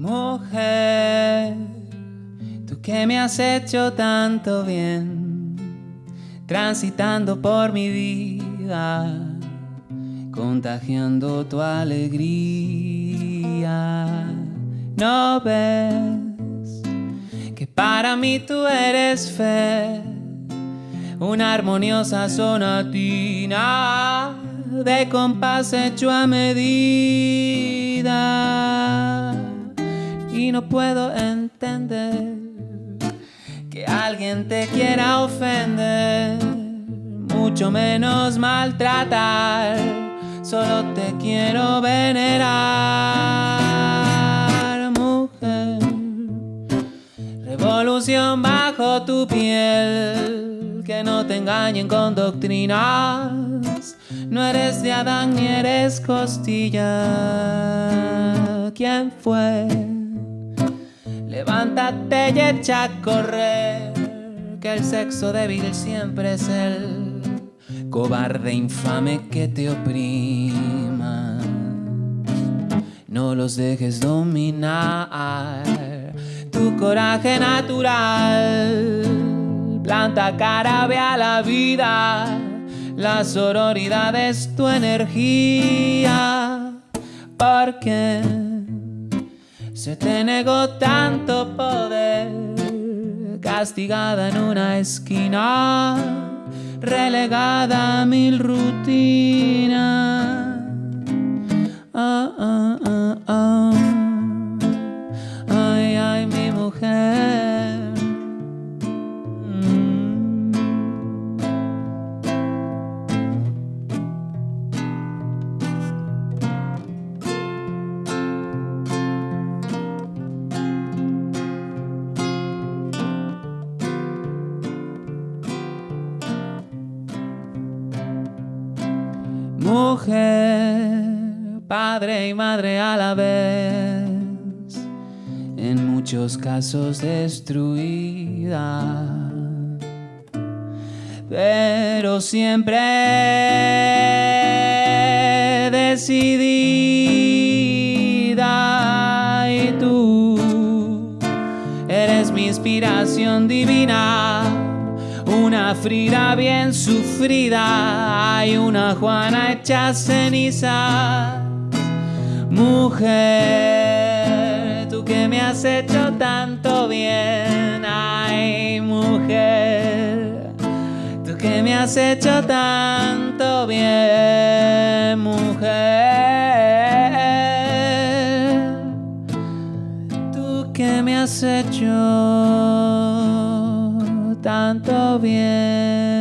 Mujer, tú que me has hecho tanto bien, transitando por mi vida, contagiando tu alegría. No ves que para mí tú eres fe, una armoniosa sonatina de compás hecho a medida. Y no puedo entender que alguien te quiera ofender, mucho menos maltratar. Solo te quiero venerar, mujer. Revolución bajo tu piel, que no te engañen con doctrinas no eres de Adán ni eres costilla. ¿Quién fue? Levántate y echa a correr. Que el sexo débil siempre es el cobarde infame que te oprima. No los dejes dominar. Tu coraje natural. Planta cara, ve a la vida la sororidad es tu energía, porque se te negó tanto poder, castigada en una esquina, relegada a mil rutinas. Mujer, padre y madre a la vez, en muchos casos destruida, pero siempre decidida. Y tú eres mi inspiración divina una Frida bien sufrida, hay una Juana hecha ceniza. Mujer, tú que me has hecho tanto bien, ay mujer, tú que me has hecho tanto bien, mujer, tú que me has hecho tanto bien.